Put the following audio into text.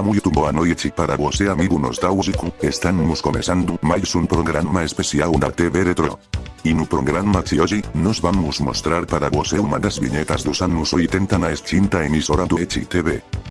muito boa noite para vos você amigo nostálgico, estamos começando mais um programa especial da TV Retro. E no programa de hoje, nós vamos mostrar para você uma das vinhetas dos anos 80 na extinta emissora do ET TV.